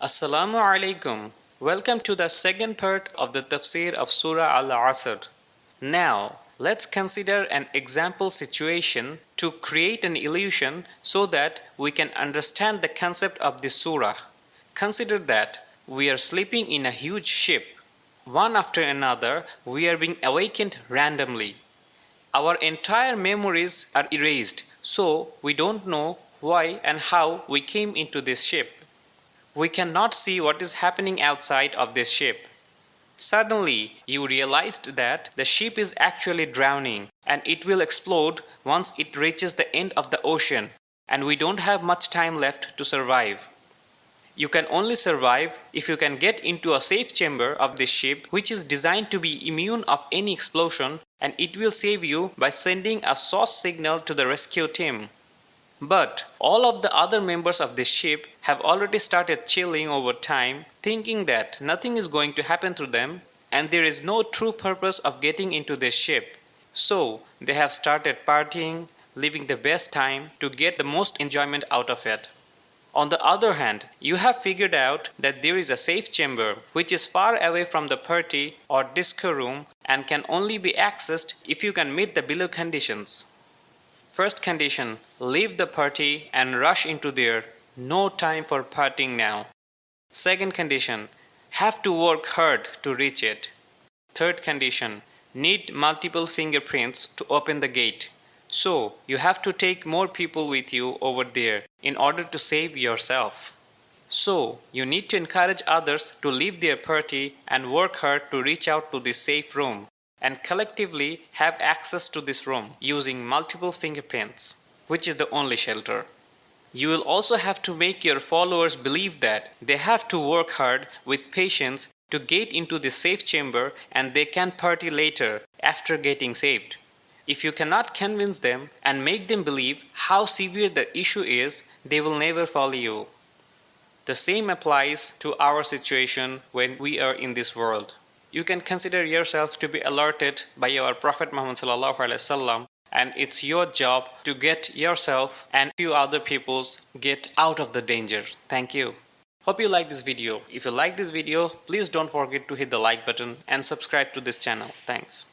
Assalamu alaikum. Welcome to the second part of the tafsir of Surah Al-Asr. Now, let's consider an example situation to create an illusion so that we can understand the concept of this surah. Consider that we are sleeping in a huge ship. One after another, we are being awakened randomly. Our entire memories are erased, so we don't know why and how we came into this ship. We cannot see what is happening outside of this ship. Suddenly, you realized that the ship is actually drowning and it will explode once it reaches the end of the ocean and we don't have much time left to survive. You can only survive if you can get into a safe chamber of this ship which is designed to be immune of any explosion and it will save you by sending a SOS signal to the rescue team. But all of the other members of this ship have already started chilling over time thinking that nothing is going to happen to them and there is no true purpose of getting into this ship. So they have started partying, living the best time to get the most enjoyment out of it. On the other hand, you have figured out that there is a safe chamber which is far away from the party or disco room and can only be accessed if you can meet the below conditions. First condition, leave the party and rush into there. No time for partying now. Second condition, have to work hard to reach it. Third condition, need multiple fingerprints to open the gate. So you have to take more people with you over there in order to save yourself. So you need to encourage others to leave their party and work hard to reach out to the safe room and collectively have access to this room using multiple fingerprints, which is the only shelter. You will also have to make your followers believe that they have to work hard with patience to get into this safe chamber and they can party later after getting saved. If you cannot convince them and make them believe how severe the issue is, they will never follow you. The same applies to our situation when we are in this world. You can consider yourself to be alerted by your Prophet Muhammad and it's your job to get yourself and few other peoples get out of the danger. Thank you. Hope you like this video. If you like this video, please don't forget to hit the like button and subscribe to this channel. Thanks.